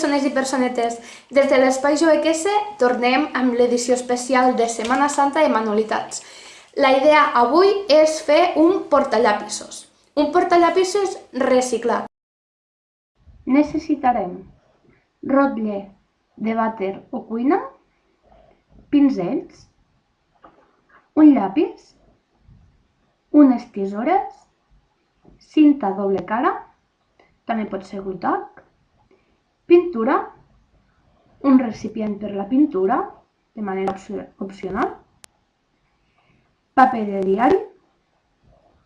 persones i personetes, des de l'Espai JoeQS tornem amb l'edició especial de Setmana Santa i Manualitats. La idea avui és fer un portallapissos, un portallapissos reciclat. Necessitarem rotlle de vàter o cuina, pinzells, un llapis, unes tisores, cinta doble cara, també pot ser guitac, pintura, un recipient per la pintura, de manera opcional, paper de diari,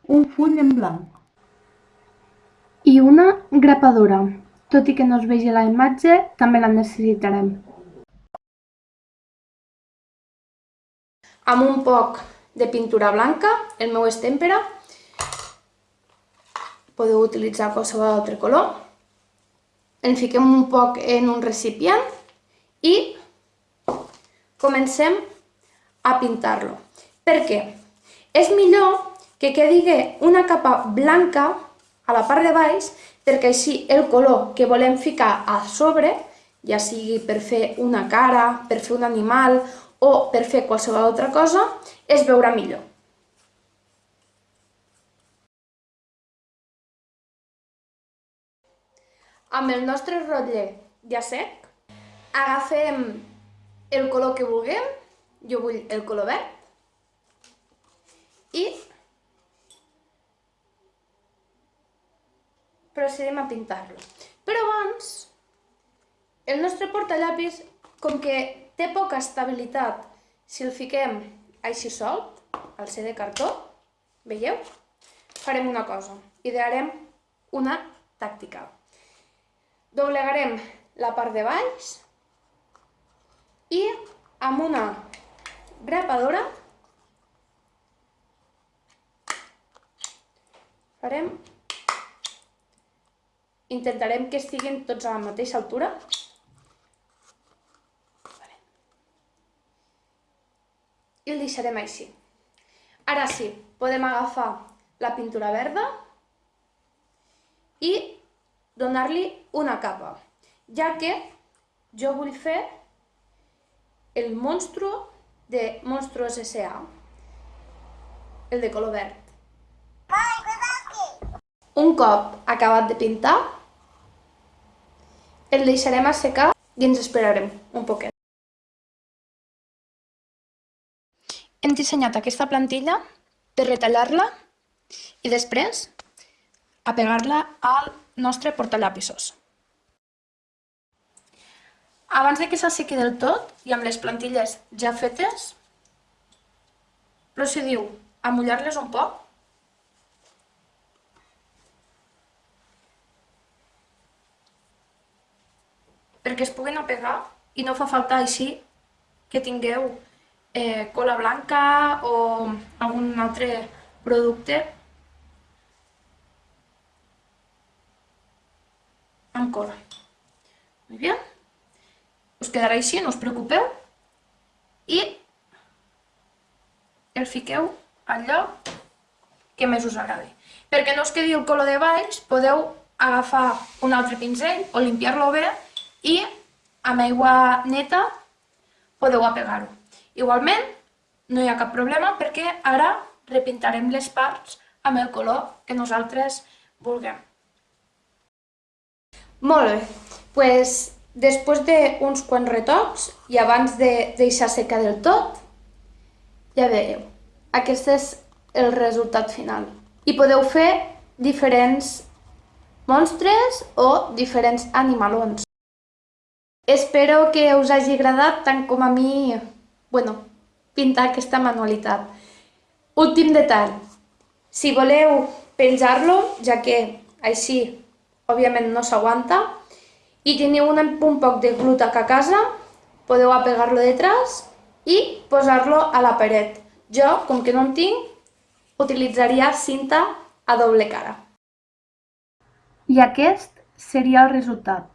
un full en blanc i una grapadora. Tot i que no es vegi la imatge, també la necessitarem. Amb un poc de pintura blanca, el meu és tèmpera, podeu utilitzar qualsevol altre color. En fiquem un poc en un recipient i comencem a pintar-lo. Per què? És millor que quedi una capa blanca a la part de baix perquè així el color que volem ficar a sobre, ja sigui per fer una cara, per fer un animal o per fer qualsevol altra cosa, es veurà millor. Amb el nostre rotlle ja sec, agafem el color que vulguem, jo vull el color verd, i procedim a pintar-lo. Però abans, el nostre portallapis, com que té poca estabilitat, si el fiquem així solt, al ser de cartó, veieu? Farem una cosa, idearem una tàctica doblegarem la part de baix i amb una grapadora farem intentarem que estiguin tots a la mateixa altura i el deixarem així. Ara sí, podem agafar la pintura verda i donar-li una capa, ja que jo vull fer el monstru de Monstruos S.A., el de color verd. Un cop acabat de pintar, el deixarem assecar i ens esperarem un poquet. Hem dissenyat aquesta plantilla per retallar-la i després a pegar-la al nostre portallapissos. Abans de que s'assequi del tot i amb les plantilles ja fetes, procediu a mullar-les un poc perquè es puguin apegar i no fa falta així que tingueu eh, cola blanca o algun altre producte cola. Muy bien. Us quedarà així, no us preocupeu. I el fiqueu al lloc que més us agradi. Perquè no us quedi el color de baix, podeu agafar un altre pinzell o limpiar-lo bé i amb aigua neta podeu apegar-ho. Igualment, no hi ha cap problema perquè ara repintarem les parts amb el color que nosaltres vulguem. Molt bé, pues, després d'uns quants retocs i abans de deixar secar del tot, ja veieu, aquest és el resultat final. I podeu fer diferents monstres o diferents animalons. Espero que us hagi agradat tant com a mi, bueno, pintar aquesta manualitat. Últim detall, si voleu penjar-lo, ja que així òbviament no s'aguanta, i teniu un, un poc de glutac a casa, podeu apegar-lo detrás i posar-lo a la paret. Jo, com que no en tinc, utilitzaria cinta a doble cara. I aquest seria el resultat.